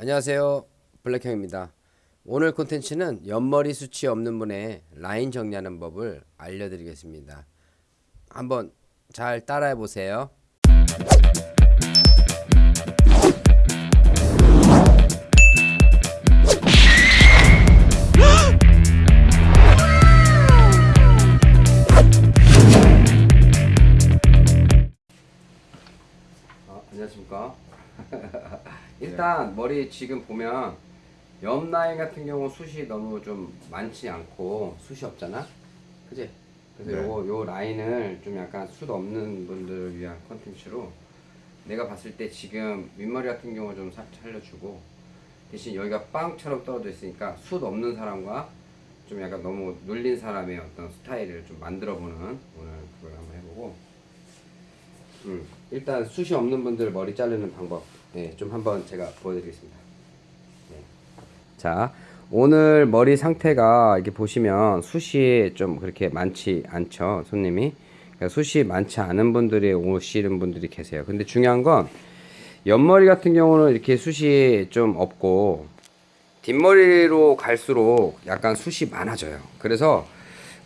안녕하세요. 블랙형입니다. 오늘 콘텐츠는 옆머리 수치 없는 분의 라인 정리하는 법을 알려드리겠습니다. 한번 잘 따라해 보세요 일단 머리 지금 보면 옆 라인 같은 경우 숱이 너무 좀 많지 않고 숱이 없잖아? 그지? 그래서 네. 요, 요 라인을 좀 약간 숱 없는 분들을 위한 컨텐츠로 내가 봤을 때 지금 윗머리 같은 경우 좀 살- 살려주고 대신 여기가 빵처럼 떨어져 있으니까 숱 없는 사람과 좀 약간 너무 눌린 사람의 어떤 스타일을 좀 만들어 보는 오늘 그걸 한번 해보고. 음, 일단 숱이 없는 분들 머리 자르는 방법 예, 좀 한번 제가 보여드리겠습니다. 네. 자, 오늘 머리 상태가 이렇게 보시면 숱이 좀 그렇게 많지 않죠, 손님이. 그러니까 숱이 많지 않은 분들이 오시는 분들이 계세요. 근데 중요한 건 옆머리 같은 경우는 이렇게 숱이 좀 없고 뒷머리로 갈수록 약간 숱이 많아져요. 그래서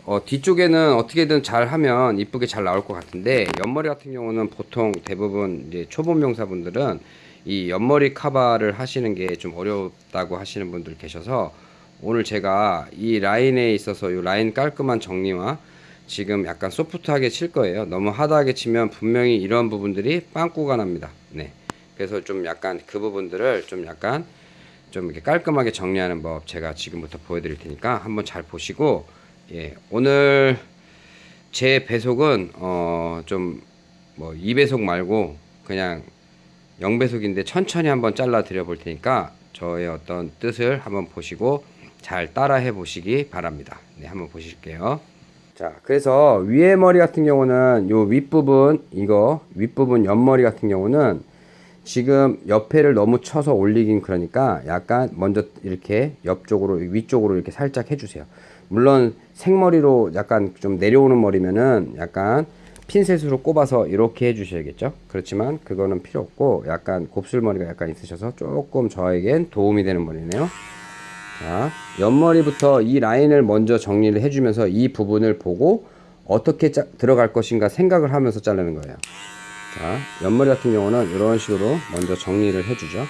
어, 뒤쪽에는 어떻게든 잘 하면 이쁘게 잘 나올 것 같은데 옆머리 같은 경우는 보통 대부분 이제 초보 명사분들은 이 옆머리 카바를 하시는 게 좀 어렵다고 하시는 분들 계셔서 오늘 제가 이 라인에 있어서 이 라인 깔끔한 정리와 지금 약간 소프트하게 칠 거예요. 너무 하드하게 치면 분명히 이런 부분들이 빵꾸가 납니다. 네. 그래서 좀 약간 그 부분들을 좀 약간 좀 이렇게 깔끔하게 정리하는 법 제가 지금부터 보여드릴 테니까 한번 잘 보시고 예 오늘 제 배속은 어 좀 뭐 2배속 말고 그냥 0배속인데 천천히 한번 잘라 드려 볼 테니까 저의 어떤 뜻을 한번 보시고 잘 따라 해 보시기 바랍니다. 네 한번 보실게요. 자 그래서 위에 머리 같은 경우는 요 윗부분 이거 윗부분 옆머리 같은 경우는 지금 옆에를 너무 쳐서 올리긴 그러니까 약간 먼저 이렇게 옆쪽으로 위쪽으로 이렇게 살짝 해주세요. 물론 생머리로 약간 좀 내려오는 머리면은 약간 핀셋으로 꼽아서 이렇게 해주셔야겠죠 그렇지만 그거는 필요 없고 약간 곱슬머리가 약간 있으셔서 조금 저에겐 도움이 되는 머리네요 자 옆머리부터 이 라인을 먼저 정리를 해주면서 이 부분을 보고 어떻게 짜, 들어갈 것인가 생각을 하면서 자르는 거예요 자, 옆머리 같은 경우는 이런 식으로 먼저 정리를 해주죠.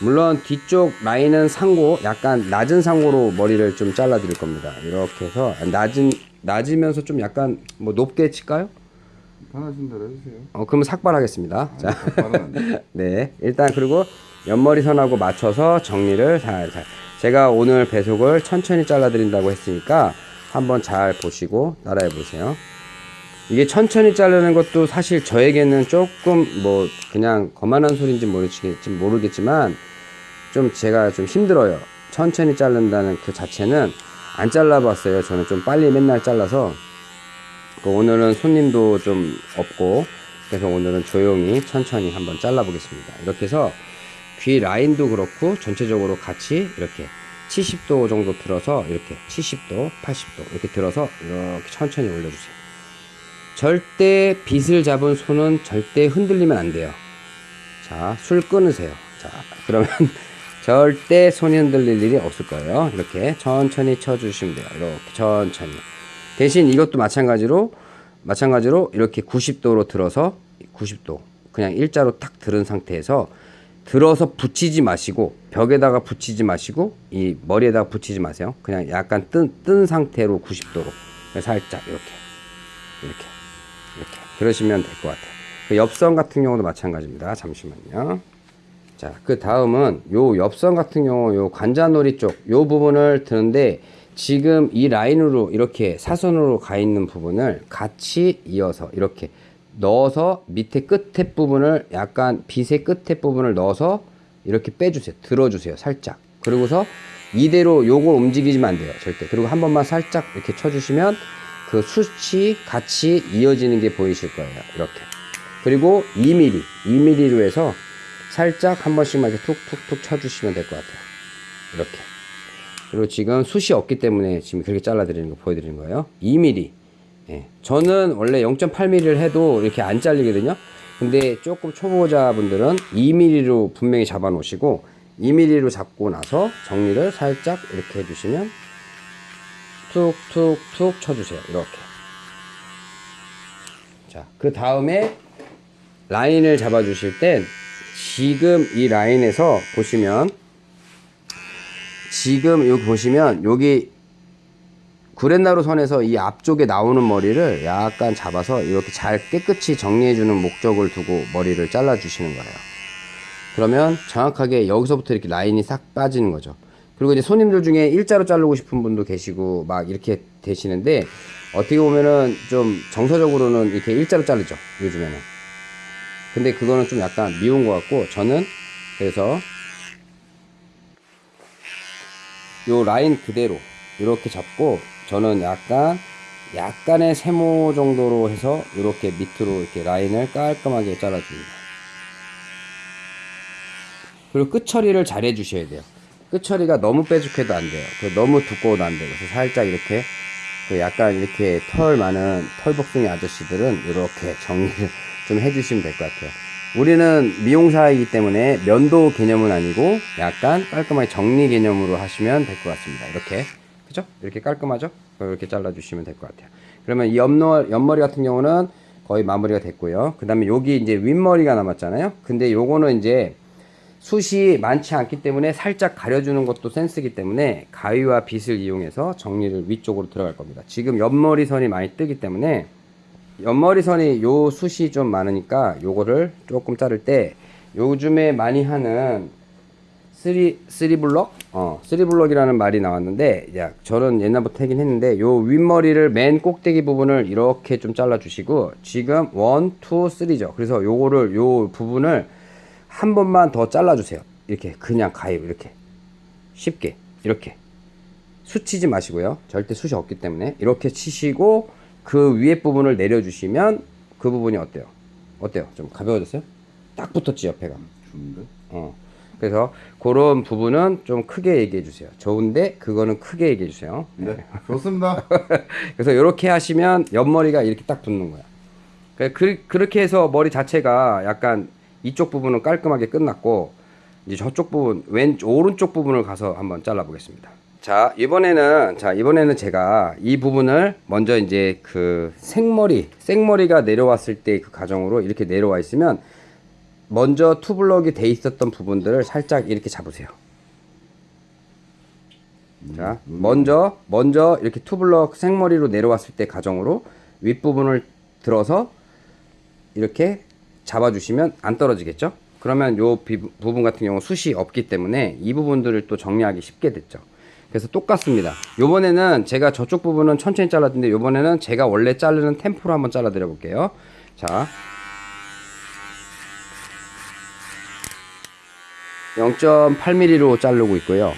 물론 뒤쪽 라인은 상고, 약간 낮은 상고로 머리를 좀 잘라 드릴 겁니다. 이렇게 해서 낮은, 낮으면서 좀 약간 뭐 높게 칠까요? 편하신 대로 해주세요. 어, 그러면 삭발하겠습니다. 자, 안 돼. 네. 일단 그리고 옆머리 선하고 맞춰서 정리를 살살. 제가 오늘 배속을 천천히 잘라 드린다고 했으니까 한번 잘 보시고 따라해 보세요. 이게 천천히 자르는 것도 사실 저에게는 조금 뭐 그냥 거만한 소리인지 모르겠지, 모르겠지만 좀 제가 좀 힘들어요. 천천히 자른다는 그 자체는 안 잘라봤어요. 저는 좀 빨리 맨날 잘라서 그 오늘은 손님도 좀 없고 그래서 오늘은 조용히 천천히 한번 잘라 보겠습니다. 이렇게 해서 귀 라인도 그렇고 전체적으로 같이 이렇게 70도 정도 들어서 이렇게 70도, 80도 이렇게 들어서 이렇게 천천히 올려주세요. 절대 빗을 잡은 손은 절대 흔들리면 안 돼요. 자, 술 끊으세요. 자, 그러면 절대 손이 흔들릴 일이 없을 거예요. 이렇게 천천히 쳐주시면 돼요. 이렇게 천천히. 대신 이것도 마찬가지로, 마찬가지로 이렇게 90도로 들어서 90도. 그냥 일자로 탁 들은 상태에서 들어서 붙이지 마시고 벽에다가 붙이지 마시고 이 머리에다가 붙이지 마세요. 그냥 약간 뜬, 뜬 상태로 90도로 살짝 이렇게 이렇게 이렇게 그러시면 될 것 같아요. 그 옆선 같은 경우도 마찬가지입니다. 잠시만요. 자, 그 다음은 요 옆선 같은 경우 요 관자놀이 쪽 요 부분을 드는데 지금 이 라인으로 이렇게 사선으로 가 있는 부분을 같이 이어서 이렇게 넣어서 밑에 끝에 부분을 약간 빗의 끝에 부분을 넣어서 이렇게 빼주세요. 들어주세요. 살짝. 그리고서 이대로 요걸 움직이지면 안 돼요. 절대. 그리고 한 번만 살짝 이렇게 쳐주시면 그 숱이 같이 이어지는 게 보이실 거예요. 이렇게. 그리고 2mm, 2mm로 해서 살짝 한 번씩만 이렇게 툭툭툭 쳐주시면 될 것 같아요. 이렇게. 그리고 지금 숱이 없기 때문에 지금 그렇게 잘라드리는 거 보여드리는 거예요. 2mm. 예. 저는 원래 0.8mm를 해도 이렇게 안 잘리거든요. 근데 조금 초보자분들은 2mm로 분명히 잡아 놓으시고 2mm로 잡고 나서 정리를 살짝 이렇게 해주시면 툭툭툭 쳐주세요. 이렇게. 자, 그 다음에 라인을 잡아주실 땐 지금 이 라인에서 보시면 지금 여기 보시면 여기 구렛나루 선에서 이 앞쪽에 나오는 머리를 약간 잡아서 이렇게 잘 깨끗이 정리해주는 목적을 두고 머리를 잘라주시는 거예요. 그러면 정확하게 여기서부터 이렇게 라인이 싹 빠지는 거죠. 그리고 이제 손님들 중에 일자로 자르고 싶은 분도 계시고 막 이렇게 되시는데 어떻게 보면은 좀 정서적으로는 이렇게 일자로 자르죠. 요즘에는. 근데 그거는 좀 약간 미운 것 같고 저는 그래서 요 라인 그대로 이렇게 잡고 저는 약간 약간의 세모 정도로 해서 이렇게 밑으로 이렇게 라인을 깔끔하게 잘라줍니다. 그리고 끝 처리를 잘 해주셔야 돼요. 끝 처리가 너무 빼죽해도 안 돼요. 그 너무 두꺼워도 안 돼요. 그래서 살짝 이렇게 그 약간 이렇게 털 많은 털복숭이 아저씨들은 이렇게 정리를 좀 해주시면 될 것 같아요. 우리는 미용사이기 때문에 면도 개념은 아니고 약간 깔끔하게 정리 개념으로 하시면 될 것 같습니다. 이렇게 그죠? 이렇게 깔끔하죠? 이렇게 잘라주시면 될 것 같아요. 그러면 이 옆머, 옆머리 같은 경우는 거의 마무리가 됐고요. 그 다음에 여기 이제 윗머리가 남았잖아요. 근데 요거는 이제 숱이 많지 않기 때문에 살짝 가려주는 것도 센스기 때문에 가위와 빗을 이용해서 정리를 위쪽으로 들어갈 겁니다. 지금 옆머리 선이 많이 뜨기 때문에 옆머리 선이 요 숱이 좀 많으니까 요거를 조금 자를 때 요즘에 많이 하는 three three block 어 three block이라는 말이 나왔는데 야 저는 옛날부터 하긴 했는데 요 윗머리를 맨 꼭대기 부분을 이렇게 좀 잘라 주시고 지금 one, two, three죠. 그래서 요거를 요 부분을 한 번만 더 잘라 주세요. 이렇게 그냥 가위로 이렇게 쉽게 이렇게 수치지 마시고요. 절대 숱이 없기 때문에 이렇게 치시고 그 위에 부분을 내려주시면 그 부분이 어때요? 어때요? 좀 가벼워졌어요? 딱 붙었지 옆에가. 좋은데? 어. 그래서 그런 부분은 좀 크게 얘기해 주세요. 좋은데 그거는 크게 얘기해 주세요. 네. 좋습니다. 그래서 이렇게 하시면 옆머리가 이렇게 딱 붙는 거야. 그- 그, 그렇게 해서 머리 자체가 약간 이쪽 부분은 깔끔하게 끝났고 이제 저쪽 부분 왼 오른쪽 부분을 가서 한번 잘라 보겠습니다. 자 이번에는 자 이번에는 제가 이 부분을 먼저 이제 그 생머리 생머리가 내려왔을 때 그 과정으로 이렇게 내려와 있으면 먼저 투블럭이 돼 있었던 부분들을 살짝 이렇게 잡으세요. 자, 먼저 먼저 이렇게 투블럭 생머리로 내려왔을 때 가정으로 윗부분을 들어서 이렇게 잡아주시면 안 떨어지겠죠? 그러면 요 비- 부분 같은 경우 숱이 없기 때문에 이 부분들을 또 정리하기 쉽게 됐죠. 그래서 똑같습니다. 요번에는 제가 저쪽 부분은 천천히 잘랐는데 요번에는 제가 원래 자르는 템포로 한번 잘라 드려 볼게요. 자. 0.8mm로 자르고 있고요.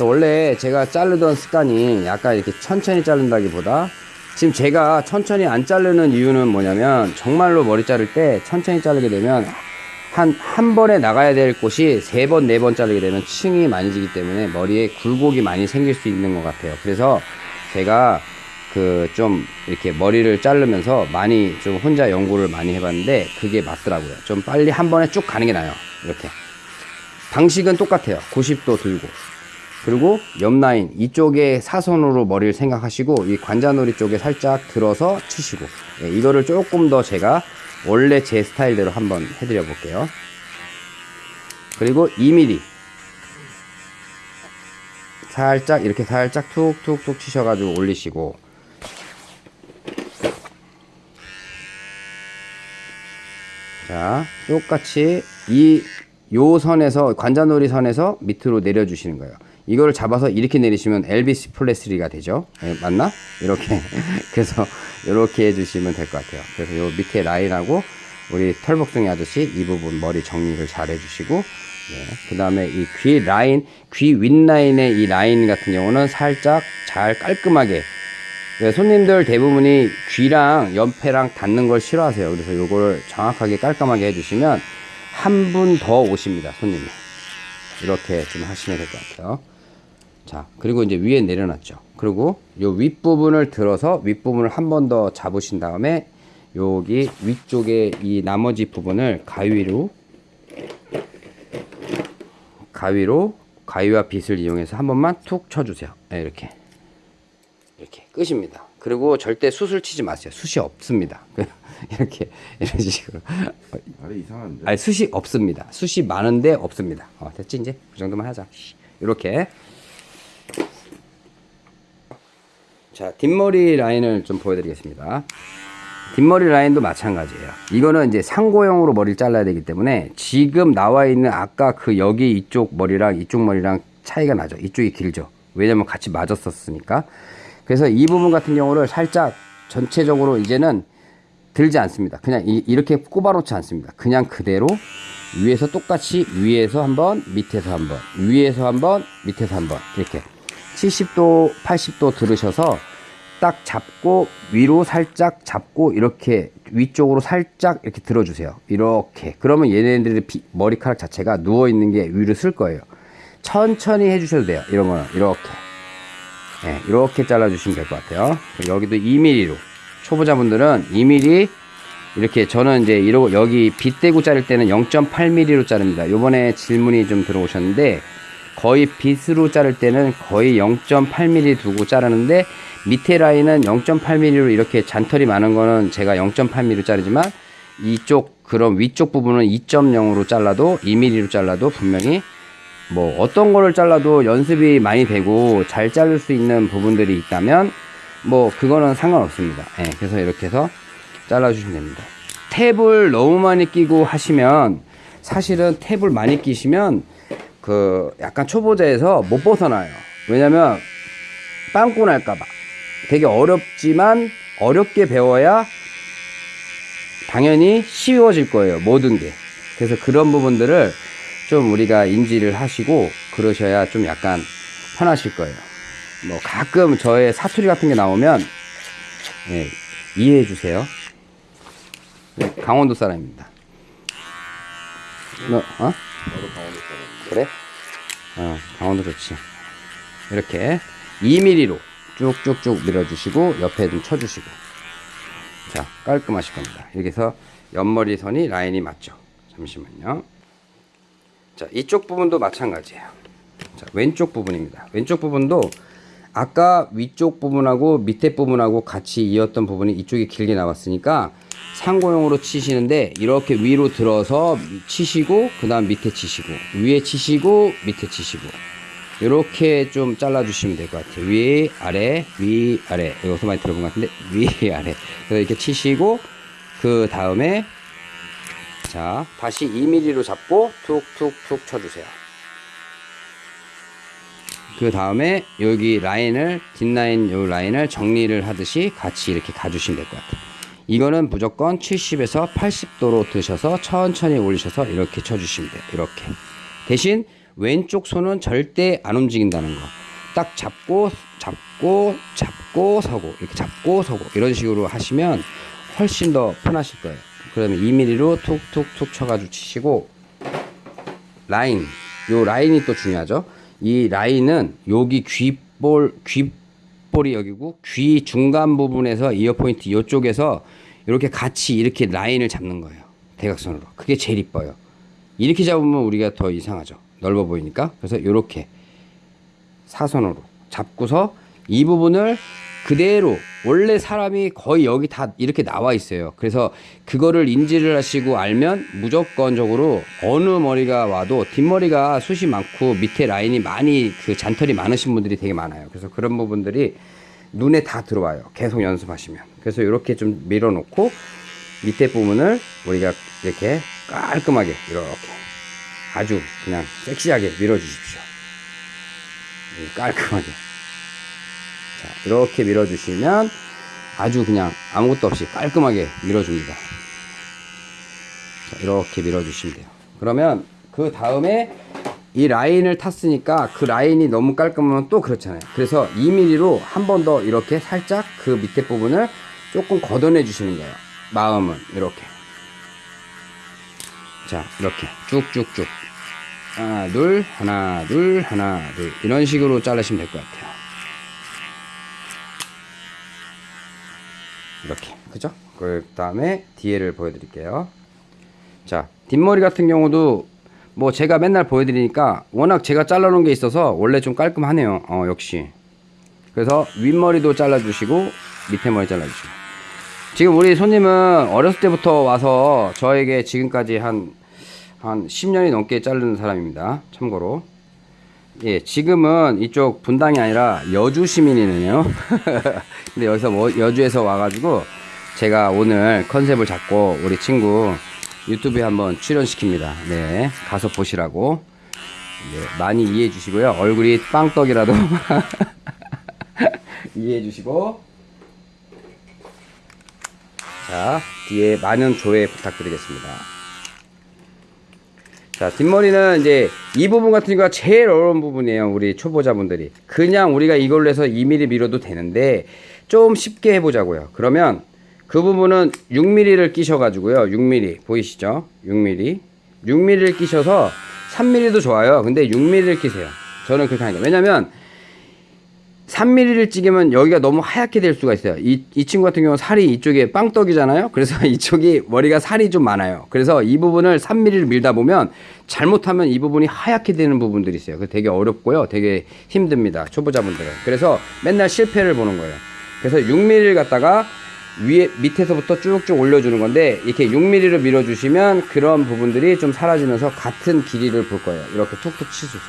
원래 제가 자르던 습관이 약간 이렇게 천천히 자른다기보다 지금 제가 천천히 안 자르는 이유는 뭐냐면 정말로 머리 자를 때 천천히 자르게 되면 한, 한 번에 나가야 될 곳이 세 번, 네 번 자르게 되면 층이 많이 지기 때문에 머리에 굴곡이 많이 생길 수 있는 것 같아요. 그래서 제가 그 좀 이렇게 머리를 자르면서 많이 좀 혼자 연구를 많이 해봤는데 그게 맞더라고요. 좀 빨리 한 번에 쭉 가는 게 나아요. 이렇게. 방식은 똑같아요. 90도 들고. 그리고 옆 라인 이쪽에 사선으로 머리를 생각하시고 이 관자놀이 쪽에 살짝 들어서 치시고 예, 이거를 조금 더 제가 원래 제 스타일대로 한번 해드려 볼게요. 그리고 2mm 살짝 이렇게 살짝 툭툭툭 치셔가지고 올리시고. 자 똑같이 이 요 선에서 관자놀이 선에서 밑으로 내려주시는 거예요. 이거를 잡아서 이렇게 내리시면 엘비스 플레스리가 되죠. 예, 맞나? 이렇게 그래서 이렇게 해주시면 될 것 같아요. 그래서 요 밑에 라인하고 우리 털복숭이 아저씨 이 부분 머리 정리를 잘 해주시고 예, 그 다음에 이 귀 라인 귀 윗라인의 이 라인 같은 경우는 살짝 잘 깔끔하게 네, 손님들 대부분이 귀랑 옆에랑 닿는 걸 싫어하세요. 그래서 요걸 정확하게 깔끔하게 해주시면 한 분 더 오십니다. 손님이. 이렇게 좀 하시면 될 것 같아요. 자, 그리고 이제 위에 내려놨죠. 그리고 요 윗부분을 들어서 윗부분을 한 번 더 잡으신 다음에 여기 위쪽에 이 나머지 부분을 가위로 가위로 가위와 빗을 이용해서 한 번만 툭 쳐주세요. 네, 이렇게 이렇게 끝입니다. 그리고 절대 숯을 치지 마세요. 숯이 없습니다. 이렇게 이런 식으로 아래 이상한데. 아니 숯이 없습니다. 숯이 많은데 없습니다. 어, 됐지 이제 그 정도만 하자. 이렇게 자 뒷머리 라인을 좀 보여드리겠습니다. 뒷머리 라인도 마찬가지예요. 이거는 이제 상고형으로 머리를 잘라야 되기 때문에 지금 나와 있는 아까 그 여기 이쪽 머리랑 이쪽 머리랑 차이가 나죠. 이쪽이 길죠. 왜냐면 같이 맞았었으니까. 그래서 이 부분 같은 경우를 살짝 전체적으로 이제는 들지 않습니다. 그냥 이, 이렇게 꼽아놓지 않습니다. 그냥 그대로 위에서 똑같이 위에서 한번 밑에서 한번 위에서 한번 밑에서 한번 이렇게 70도 80도 들으셔서 딱 잡고 위로 살짝 잡고 이렇게 위쪽으로 살짝 이렇게 들어주세요. 이렇게 그러면 얘네들의 비- 머리카락 자체가 누워 있는 게 위로 쓸 거예요. 천천히 해주셔도 돼요. 이런 거는 이렇게 네, 이렇게 잘라주시면 될 것 같아요. 여기도 2mm로 초보자분들은 2mm 이렇게 저는 이제 이러고 여기 빗대고 자를 때는 0.8mm로 자릅니다. 요번에 질문이 좀 들어오셨는데 거의 빗으로 자를 때는 거의 0.8mm 두고 자르는데 밑에 라인은 0.8mm로 이렇게 잔털이 많은 거는 제가 0.8mm로 자르지만 이쪽 그런 위쪽 부분은 2.0으로 잘라도 2mm로 잘라도 분명히 뭐 어떤 거를 잘라도 연습이 많이 되고 잘 자를 수 있는 부분들이 있다면 뭐 그거는 상관없습니다. 예, 그래서 이렇게 해서 잘라 주시면 됩니다. 탭을 너무 많이 끼고 하시면 사실은 탭을 많이 끼시면 그 약간 초보자에서 못 벗어나요. 왜냐면 빵꾸 날까봐 되게 어렵지만 어렵게 배워야 당연히 쉬워질 거예요. 모든 게. 그래서 그런 부분들을 좀 우리가 인지를 하시고 그러셔야 좀 약간 편하실 거예요. 뭐 가끔 저의 사투리 같은 게 나오면 예, 이해해 주세요. 네, 강원도 사람입니다. 너, 어? 그래? 어, 강원도 좋지. 이렇게 2mm로 쭉쭉쭉 밀어주시고 옆에 좀 쳐주시고 자 깔끔하실 겁니다. 이렇게 해서 옆머리 선이 라인이 맞죠. 잠시만요. 자 이쪽 부분도 마찬가지예요. 자 왼쪽 부분입니다. 왼쪽 부분도 아까 위쪽 부분하고 밑에 부분하고 같이 이었던 부분이 이쪽이 길게 나왔으니까 상고형으로 치시는데 이렇게 위로 들어서 치시고 그 다음 밑에 치시고 위에 치시고 밑에 치시고 이렇게 좀 잘라 주시면 될 것 같아요. 위 아래 위 아래. 여기서 많이 들어본 것 같은데? 위 아래. 그래서 이렇게 치시고 그 다음에 자 다시 2mm로 잡고 툭 툭 툭 쳐주세요. 그 다음에 여기 라인을 뒷라인 요 라인을 정리를 하듯이 같이 이렇게 가주시면 될 것 같아요. 이거는 무조건 70에서 80도로 드셔서 천천히 올리셔서 이렇게 쳐주시면 돼요. 이렇게. 대신 왼쪽 손은 절대 안 움직인다는 거. 딱 잡고 잡고 잡고 서고 이렇게 잡고 서고 이런 식으로 하시면 훨씬 더 편하실 거예요. 그러면 2mm로 툭툭툭 쳐가지고 치시고 라인 요 라인이 또 중요하죠. 이 라인은 여기 귓볼 귓볼이 여기고 귀 중간 부분에서 이어 포인트 이쪽에서 이렇게 같이 이렇게 라인을 잡는 거예요. 대각선으로. 그게 제일 이뻐요. 이렇게 잡으면 우리가 더 이상하죠 넓어 보이니까 그래서 이렇게 사선으로 잡고서 이 부분을 그대로 원래 사람이 거의 여기 다 이렇게 나와 있어요. 그래서 그거를 인지를 하시고 알면 무조건적으로 어느 머리가 와도 뒷머리가 숱이 많고 밑에 라인이 많이 그 잔털이 많으신 분들이 되게 많아요. 그래서 그런 부분들이 눈에 다 들어와요. 계속 연습하시면. 그래서 이렇게 좀 밀어 놓고 밑에 부분을 우리가 이렇게 깔끔하게 이렇게 아주 그냥 섹시하게 밀어주십시오. 깔끔하게. 자, 이렇게 밀어주시면 아주 그냥 아무것도 없이 깔끔하게 밀어줍니다. 자, 이렇게 밀어주시면 돼요. 그러면 그 다음에 이 라인을 탔으니까 그 라인이 너무 깔끔하면 또 그렇잖아요. 그래서 2mm로 한 번 더 이렇게 살짝 그 밑에 부분을 조금 걷어내 주시는 거예요. 마음은 이렇게. 자, 이렇게 쭉쭉쭉. 하나, 둘, 하나, 둘, 하나, 둘. 이런 식으로 자르시면 될 것 같아요. 이렇게. 그죠? 그 다음에 뒤에를 보여드릴게요. 자, 뒷머리 같은 경우도 뭐 제가 맨날 보여드리니까 워낙 제가 잘라놓은 게 있어서 원래 좀 깔끔하네요. 어 역시. 그래서 윗머리도 잘라주시고 밑에 머리 잘라주시고. 지금 우리 손님은 어렸을 때부터 와서 저에게 지금까지 한, 한 10년이 넘게 자르는 사람입니다. 참고로. 예, 지금은 이쪽 분당이 아니라 여주 시민이네요. 근데 여기서 뭐 여주에서 와가지고 제가 오늘 컨셉을 잡고 우리 친구 유튜브에 한번 출연시킵니다. 네, 가서 보시라고. 네, 많이 이해해 주시고요. 얼굴이 빵떡이라도 이해해 주시고. 자, 뒤에 많은 조회 부탁드리겠습니다. 자, 뒷머리는 이제 이 부분 같은 경우가 제일 어려운 부분이에요. 우리 초보자분들이. 그냥 우리가 이걸로 해서 2mm 밀어도 되는데 좀 쉽게 해보자고요. 그러면 그 부분은 6mm를 끼셔 가지고요. 6mm. 보이시죠? 6mm. 6mm를 끼셔서 3mm도 좋아요. 근데 6mm를 끼세요. 저는 그렇게 하니까. 왜냐면 3mm를 찍으면 여기가 너무 하얗게 될 수가 있어요. 이, 이 친구 같은 경우는 살이 이쪽에 빵떡이잖아요. 그래서 이쪽이 머리가 살이 좀 많아요. 그래서 이 부분을 3mm를 밀다 보면 잘못하면 이 부분이 하얗게 되는 부분들이 있어요. 그래서 되게 어렵고요. 되게 힘듭니다. 초보자분들은. 그래서 맨날 실패를 보는 거예요. 그래서 6mm를 갖다가 위에 밑에서부터 쭉쭉 올려주는 건데 이렇게 6mm를 밀어주시면 그런 부분들이 좀 사라지면서 같은 길이를 볼 거예요. 이렇게 툭툭 치수죠.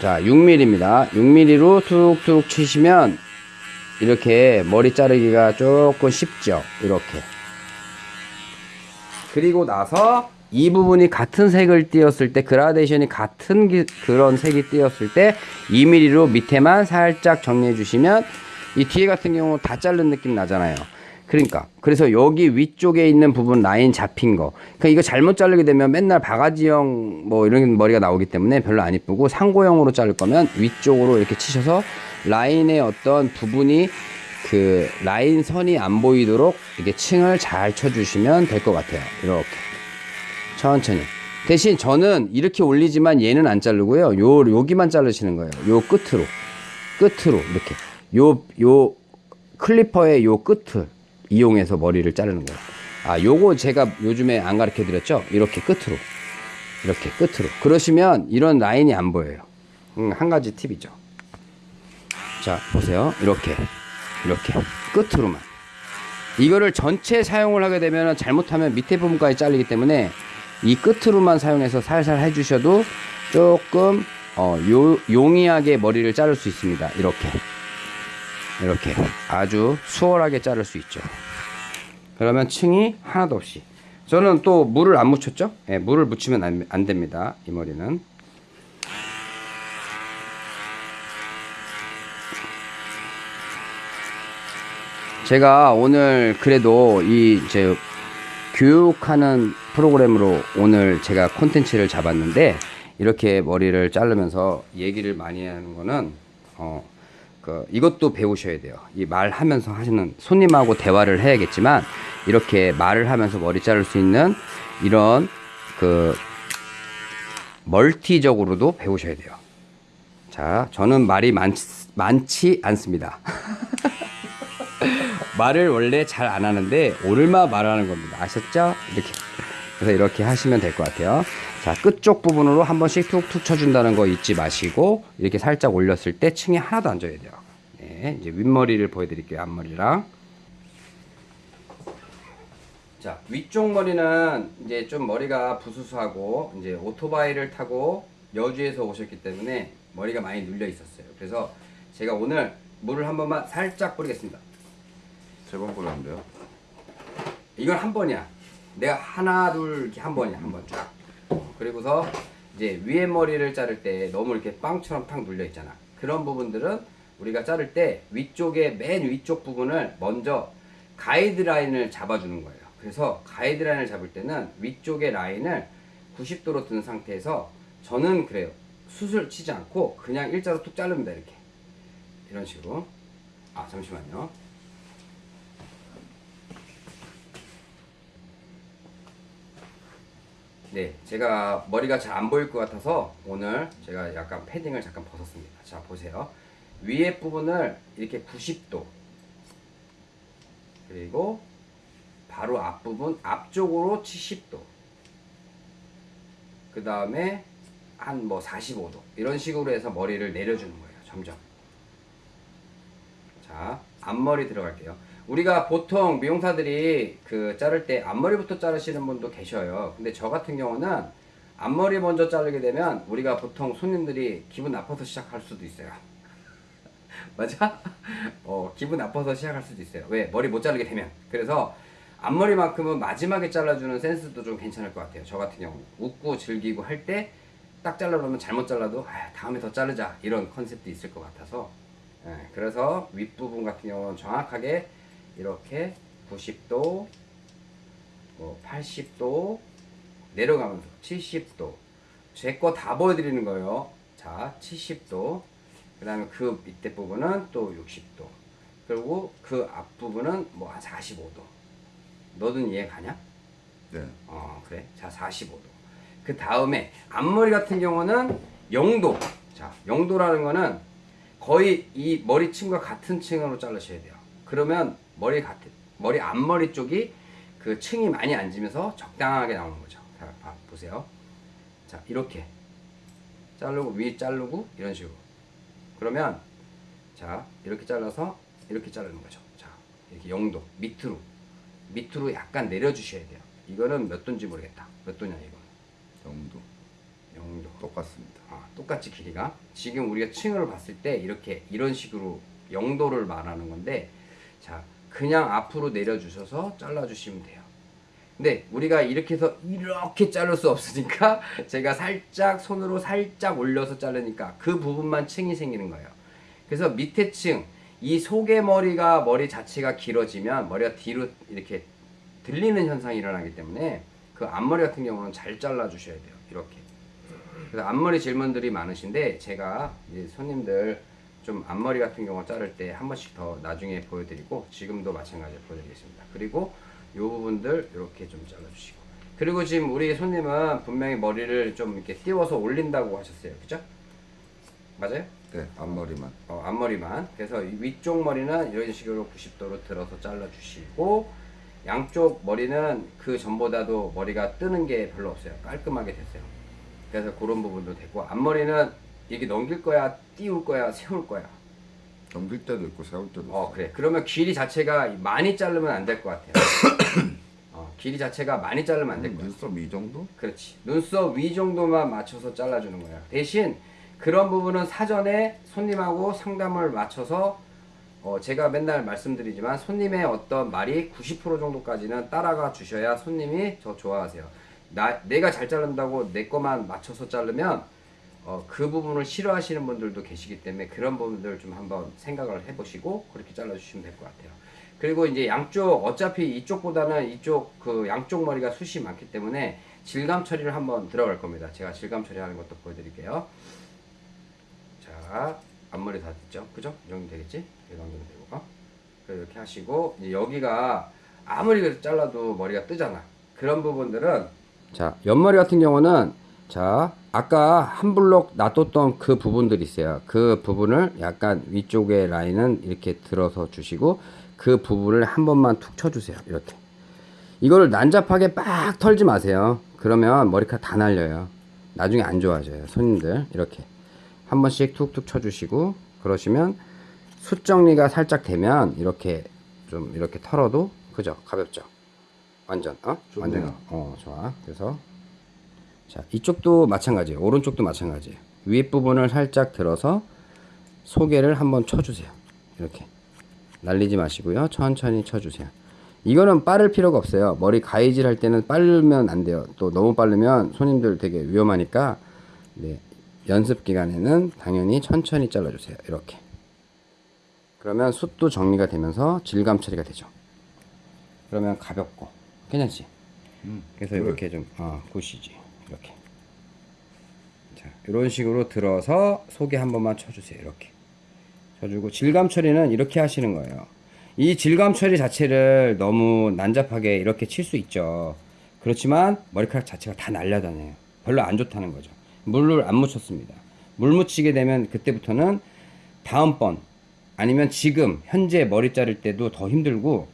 자, 6mm입니다. 6mm로 툭툭 치시면 이렇게 머리 자르기가 조금 쉽죠. 이렇게. 그리고 나서 이 부분이 같은 색을 띄었을 때 그라데이션이 같은 기- 그런 색이 띄었을 때 2mm로 밑에만 살짝 정리해 주시면 이 뒤에 같은 경우 다 자른 느낌 나잖아요. 그러니까 그래서 여기 위쪽에 있는 부분 라인 잡힌 거. 그러니까 이거 잘못 자르게 되면 맨날 바가지형 뭐 이런 머리가 나오기 때문에 별로 안 이쁘고 상고형으로 자를 거면 위쪽으로 이렇게 치셔서 라인의 어떤 부분이 그 라인 선이 안 보이도록 이렇게 층을 잘 쳐주시면 될 것 같아요. 이렇게 천천히. 대신 저는 이렇게 올리지만 얘는 안 자르고요. 요 여기만 자르시는 거예요. 요 끝으로 끝으로 이렇게 요 요 클리퍼의 요 끝을 이용해서 머리를 자르는 거예요. 아, 요거 제가 요즘에 안 가르쳐 드렸죠? 이렇게 끝으로. 이렇게 끝으로. 그러시면 이런 라인이 안 보여요. 음, 한 가지 팁이죠. 자, 보세요. 이렇게. 이렇게. 끝으로만. 이거를 전체 사용을 하게 되면 잘못하면 밑에 부분까지 잘리기 때문에 이 끝으로만 사용해서 살살 해주셔도 조금 어, 요, 용이하게 머리를 자를 수 있습니다. 이렇게. 이렇게 아주 수월하게 자를 수 있죠. 그러면 층이 하나도 없이. 저는 또 물을 안 묻혔죠? 예, 물을 묻히면 안, 안 됩니다. 이 머리는. 제가 오늘 그래도 이 이제 교육하는 프로그램으로 오늘 제가 콘텐츠를 잡았는데 이렇게 머리를 자르면서 얘기를 많이 하는 거는 어, 그 이것도 배우셔야 돼요. 이 말하면서 하시는 손님하고 대화를 해야겠지만 이렇게 말을 하면서 머리 자를 수 있는 이런 그 멀티적으로도 배우셔야 돼요. 자, 저는 말이 많, 많지 않습니다. 말을 원래 잘 안 하는데 오늘만 말하는 겁니다. 아셨죠? 이렇게. 그래서 이렇게 하시면 될 것 같아요. 자, 끝쪽 부분으로 한 번씩 툭툭 쳐준다는 거 잊지 마시고 이렇게 살짝 올렸을 때 층이 하나도 안 져야 돼요. 네, 이제 윗머리를 보여드릴게요. 앞머리랑. 자, 위쪽 머리는 이제 좀 머리가 부수수하고 이제 오토바이를 타고 여주에서 오셨기 때문에 머리가 많이 눌려 있었어요. 그래서 제가 오늘 물을 한 번만 살짝 뿌리겠습니다. 세번 꼴렸는데요. 이건 한 번이야. 내가 하나 둘 이렇게 한 번이야 한 번 쫙. 그리고서 이제 위에 머리를 자를 때 너무 이렇게 빵처럼 탁 눌려 있잖아. 그런 부분들은 우리가 자를 때 위쪽에 맨 위쪽 부분을 먼저 가이드라인을 잡아주는 거예요. 그래서 가이드라인을 잡을 때는 위쪽의 라인을 90도로 든 상태에서 저는 그래요. 숱을 치지 않고 그냥 일자로 툭 자릅니다 이렇게 이런 식으로. 아 잠시만요. 네, 제가 머리가 잘 안 보일 것 같아서 오늘 제가 약간 패딩을 잠깐 벗었습니다. 자, 보세요. 위에 부분을 이렇게 90도, 그리고 바로 앞부분 앞쪽으로 70도. 그 다음에 한 뭐 45도. 이런 식으로 해서 머리를 내려주는 거예요. 점점. 자, 앞머리 들어갈게요. 우리가 보통 미용사들이 그 자를 때 앞머리부터 자르시는 분도 계셔요. 근데 저 같은 경우는 앞머리 먼저 자르게 되면 우리가 보통 손님들이 기분 나빠서 시작할 수도 있어요. 맞아? 어, 기분 나빠서 시작할 수도 있어요. 왜? 머리 못 자르게 되면. 그래서 앞머리만큼은 마지막에 잘라주는 센스도 좀 괜찮을 것 같아요. 저 같은 경우는. 웃고 즐기고 할 때 딱 잘라놓으면 잘못 잘라도 아, 다음에 더 자르자. 이런 컨셉도 있을 것 같아서. 예, 그래서 윗부분 같은 경우는 정확하게 이렇게 90도, 뭐 80도 내려가면서 70도. 제 거 다 보여드리는 거예요. 자, 70도. 그 다음에 그 밑에 부분은 또 60도. 그리고 그 앞부분은 뭐 한 45도. 너든 이해 가냐? 네. 어, 그래. 자, 45도. 그 다음에 앞머리 같은 경우는 0도. 자, 0도라는 거는 거의 이 머리 층과 같은 층으로 자르셔야 돼요. 그러면 머리 같은 머리 앞머리 쪽이 그 층이 많이 앉으면서 적당하게 나오는 거죠. 자, 봐, 보세요. 자, 이렇게 자르고 위 자르고 이런 식으로. 그러면 자, 이렇게 잘라서 이렇게 자르는 거죠. 자, 이렇게 0도 밑으로 밑으로 약간 내려 주셔야 돼요. 이거는 몇 도인지 모르겠다. 몇 도냐 이거? 정도 0도. 똑같습니다. 아, 똑같이 길이가 지금 우리가 층을 봤을 때 이렇게 이런 식으로 0도를 말하는 건데 자 그냥 앞으로 내려주셔서 잘라주시면 돼요 근데 우리가 이렇게 해서 이렇게 자를 수 없으니까 제가 살짝 손으로 살짝 올려서 자르니까 그 부분만 층이 생기는 거예요 그래서 밑에 층 이 속의 머리가 머리 자체가 길어지면 머리가 뒤로 이렇게 들리는 현상이 일어나기 때문에 그 앞머리 같은 경우는 잘 잘라 주셔야 돼요 이렇게 그래서 앞머리 질문들이 많으신데 제가 손님들 좀 앞머리 같은 경우 자를 때 한 번씩 더 나중에 보여드리고 지금도 마찬가지로 보여드리겠습니다. 그리고 이 부분들 이렇게 좀 잘라주시고 그리고 지금 우리 손님은 분명히 머리를 좀 이렇게 띄워서 올린다고 하셨어요. 그죠? 맞아요? 네. 앞머리만. 어, 앞머리만. 그래서 이 위쪽 머리는 이런 식으로 90도로 들어서 잘라주시고 양쪽 머리는 그 전보다도 머리가 뜨는 게 별로 없어요. 깔끔하게 됐어요. 그래서 그런 부분도 됐고 앞머리는 이게 넘길 거야, 띄울 거야, 세울 거야. 넘길 때도 있고 세울 때도 있고. 어 그래. 그러면 길이 자체가 많이 자르면 안 될 것 같아요. 어, 길이 자체가 많이 자르면 안될것 같아요. 눈썹 이 정도? 그렇지. 눈썹 위 정도만 맞춰서 잘라주는 거야. 대신 그런 부분은 사전에 손님하고 상담을 맞춰서 어, 제가 맨날 말씀드리지만 손님의 어떤 말이 90% 정도까지는 따라가 주셔야 손님이 더 좋아하세요. 나, 내가 잘 자른다고 내 거만 맞춰서 자르면 어, 그 부분을 싫어하시는 분들도 계시기 때문에 그런 부분들 좀 한번 생각을 해보시고 그렇게 잘라주시면 될 것 같아요. 그리고 이제 양쪽 어차피 이쪽보다는 이쪽 그 양쪽 머리가 숱이 많기 때문에 질감 처리를 한번 들어갈 겁니다. 제가 질감 처리하는 것도 보여드릴게요. 자 앞머리 다 됐죠? 그죠? 이 정도 되겠지? 이 정도 되고 그래서 이렇게 하시고 여기가 아무리 그래도 잘라도 머리가 뜨잖아. 그런 부분들은 자 옆머리 같은 경우는 자 아까 한 블록 놔뒀던 그 부분들이 있어요. 그 부분을 약간 위쪽에 라인은 이렇게 들어서 주시고 그 부분을 한 번만 툭 쳐주세요. 이렇게 이거를 난잡하게 빡 털지 마세요. 그러면 머리카락 다 날려요. 나중에 안 좋아져요. 손님들 이렇게 한 번씩 툭툭 쳐주시고 그러시면 숱 정리가 살짝 되면 이렇게 좀 이렇게 털어도 그죠? 가볍죠? 완전 어? 좋네요. 완전 어 좋아. 그래서 자 이쪽도 마찬가지예요. 오른쪽도 마찬가지예요. 윗 부분을 살짝 들어서 소개를 한번 쳐주세요. 이렇게 날리지 마시고요. 천천히 쳐주세요. 이거는 빠를 필요가 없어요. 머리 가위질 할 때는 빠르면 안 돼요. 또 너무 빠르면 손님들 되게 위험하니까 네, 연습 기간에는 당연히 천천히 잘라주세요. 이렇게. 그러면 숱도 정리가 되면서 질감 처리가 되죠. 그러면 가볍고 괜찮지? 그래서 그래. 이렇게 좀 어, 굿이지. 이렇게. 자, 이런 식으로 들어서 속에 한 번만 쳐주세요. 이렇게. 쳐주고 질감 처리는 이렇게 하시는 거예요. 이 질감 처리 자체를 너무 난잡하게 이렇게 칠 수 있죠. 그렇지만 머리카락 자체가 다 날려다녀요. 별로 안 좋다는 거죠. 물을 안 묻혔습니다. 물 묻히게 되면 그때부터는 다음번 아니면 지금 현재 머리 자를 때도 더 힘들고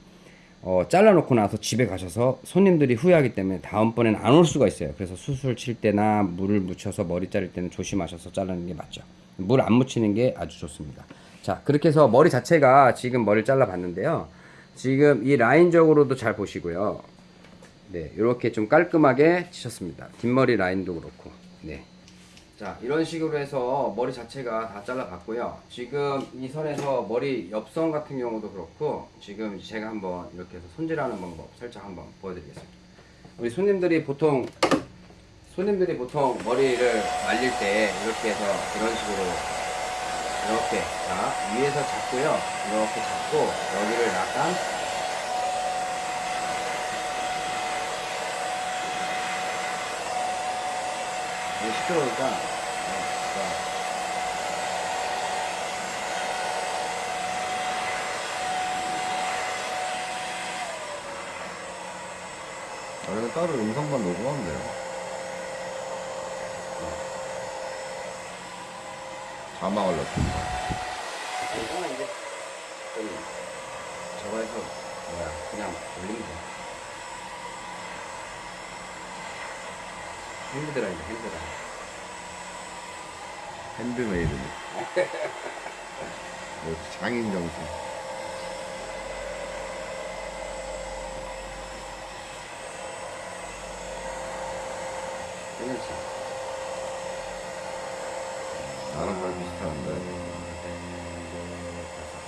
어, 잘라놓고 나서 집에 가셔서 손님들이 후회하기 때문에 다음번에는 안 올 수가 있어요. 그래서 수술 칠 때나 물을 묻혀서 머리 자를 때는 조심하셔서 자르는 게 맞죠. 물 안 묻히는 게 아주 좋습니다. 자, 그렇게 해서 머리 자체가 지금 머리를 잘라 봤는데요. 지금 이 라인적으로도 잘 보시고요. 네, 이렇게 좀 깔끔하게 치셨습니다. 뒷머리 라인도 그렇고. 네. 자, 이런 식으로 해서 머리 자체가 다 잘라 봤고요. 지금 이 선에서 머리 옆선 같은 경우도 그렇고, 지금 제가 한번 이렇게 해서 손질하는 방법 살짝 한번 보여드리겠습니다. 우리 손님들이 보통, 손님들이 보통 머리를 말릴 때 이렇게 해서 이런 식으로 이렇게 자 위에서 잡고요 이렇게 잡고 여기를 약간 이게 시끄러우니까 네, 자. 아니면 따로 영상만 녹음하면 돼요. 자막을 넣든가. 이거는 이제 좀 저거 해서 뭐야 그냥 올리면 돼 핸드드라이브 핸드드라이브 핸드메이드. 뭐 장인 정신. 괜찮지 나랑 잘 비슷한데.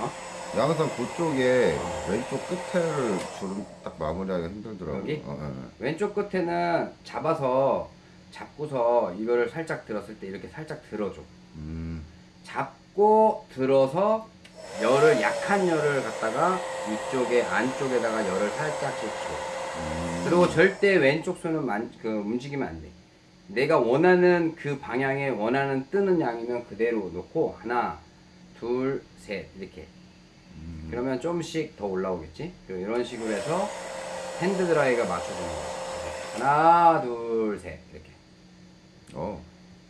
어? 양산 그쪽에 왼쪽 끝에를 주름 딱 마무리하기가 힘들더라고요. 여기? 어, 예, 예. 왼쪽 끝에는 잡아서 잡고서 이거를 살짝 들었을 때 이렇게 살짝 들어줘. 음, 잡고 들어서 열을 약한 열을 갖다가 이쪽에 안쪽에다가 열을 살짝씩 줘. 음. 그리고 절대 왼쪽 손은 만, 그 움직이면 안 돼. 내가 원하는 그 방향에 원하는 뜨는 양이면 그대로 놓고 하나, 둘, 셋 이렇게. 음. 그러면 좀씩 더 올라오겠지. 이런 식으로 해서 hand dry가 맞춰주는 거지. 하나, 둘, 셋 이렇게. 어,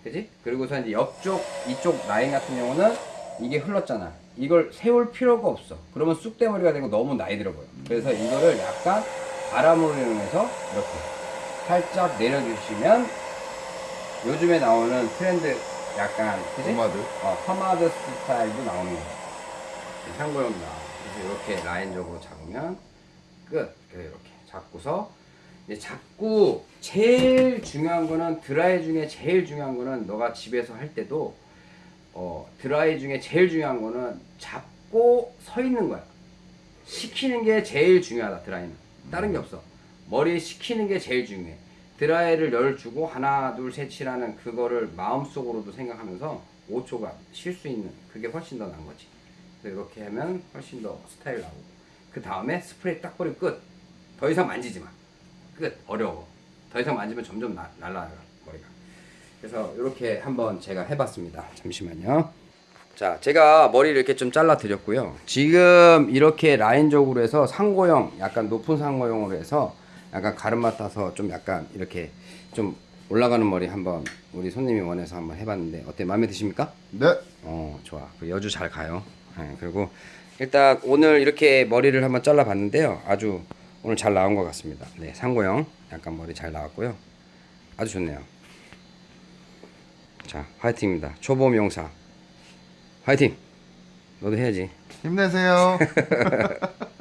그지? 그리고서 이제 옆쪽 이쪽 라인 같은 경우는 이게 흘렀잖아. 이걸 세울 필요가 없어. 그러면 쑥대머리가 되고 너무 나이 들어 보여. 그래서 이거를 약간 바람으로 이용해서 이렇게 살짝 내려주시면 요즘에 나오는 트렌드 약간 그지? 포마드. 어, 포마드 스타일도 나오는 거야. 참고용도 나와. 그래서 이렇게 라인적으로 잡으면 끝. 그래서 이렇게 잡고서 이제 잡고 제일 중요한 거는 드라이 중에 제일 중요한 거는 너가 집에서 할 때도 어, 드라이 중에 제일 중요한 거는 잡고 서 있는 거야. 식히는 게 제일 중요하다 드라이는. 다른 게 없어. 머리 식히는 게 제일 중요해. 드라이를 열 주고 하나 둘 셋이라는 그거를 마음속으로도 생각하면서 5초간 쉴 수 있는 그게 훨씬 더 나은 거지. 이렇게 하면 훨씬 더 스타일 나오고 그 다음에 스프레이 딱 뿌리고 끝. 더 이상 만지지 마. 끝. 어려워. 더 이상 만지면 점점 나, 날라가 머리가. 그래서 이렇게 한번 제가 해봤습니다. 잠시만요. 자, 제가 머리를 이렇게 좀 잘라 드렸고요. 지금 이렇게 라인적으로 해서 상고형, 약간 높은 상고형으로 해서 약간 가르마 따서 좀 약간 이렇게 좀 올라가는 머리 한번 우리 손님이 원해서 한번 해봤는데 어때? 마음에 드십니까? 네. 어 좋아. 그 여주 잘 가요. 예, 그리고 일단 오늘 이렇게 머리를 한번 잘라봤는데요. 아주 오늘 잘 나온 것 같습니다. 네 상고형 약간 머리 잘 나왔고요. 아주 좋네요. 자 화이팅입니다. 초보 명사. 화이팅! 너도 해야지. 힘내세요.